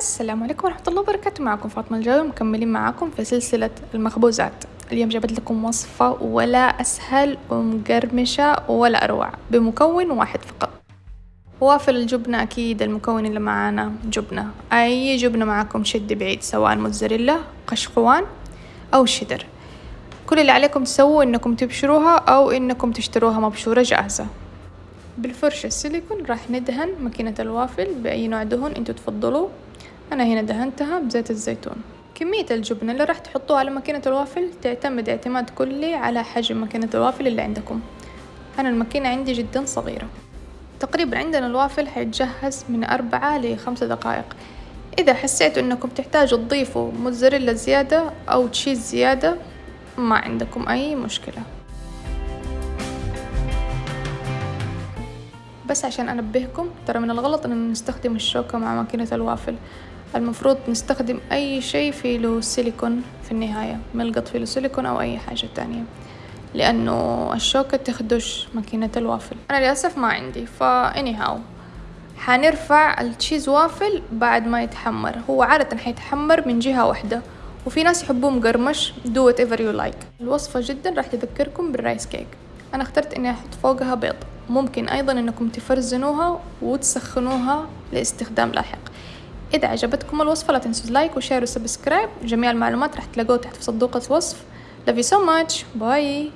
السلام عليكم ورحمة الله وبركاته. معكم فاطمة الجاوي مكملين معاكم في سلسلة المخبوزات. اليوم جبت لكم وصفة ولا أسهل ومقرمشة ولا أروع بمكون واحد فقط. وافل الجبنة أكيد المكون اللي معانا جبنة. أي جبنة معاكم شد بعيد سواء موتزاريلا قشقوان أو شيدر كل اللي عليكم تسووا إنكم تبشروها أو إنكم تشتروها مبشورة جاهزة. بالفرشة السيليكون راح ندهن ماكينة الوافل بأي نوع دهن انتو تفضلوا. أنا هنا دهنتها بزيت الزيتون. كمية الجبنة اللي راح تحطوها على ماكينة الوافل تعتمد اعتماد كلي على حجم ماكينة الوافل اللي عندكم. أنا الماكينة عندي جدا صغيرة. تقريبا عندنا الوافل حيتجهز من أربعة لخمسة دقائق. إذا حسيتوا إنكم تحتاجوا تضيفوا موتزاريلا زيادة أو تشيز زيادة ما عندكم أي مشكلة. بس عشان أنبهكم ترى من الغلط إن نستخدم الشوكة مع ماكينة الوافل. المفروض نستخدم أي شيء له سيليكون في النهاية ملقط له سيليكون أو أي حاجة تانية لأنه الشوكة تخدش ماكينة الوافل. أنا للأسف ما عندي فا anyhow حنرفع ال cheese waffle بعد ما يتحمر. هو عادة حيتحمر من جهة واحدة وفي ناس يحبوه مقرمش do whatever you like. الوصفة جدا راح تذكركم بال rice cake. أنا اخترت إني أحط فوقها بيض. ممكن أيضا إنكم تفرزنوها وتسخنوها لإستخدام لاحق. إذا عجبتكم الوصفة لا تنسوا like و share و subscribe. جميع المعلومات راح تلاقوها تحت في صندوق الوصف. Love you so much. bye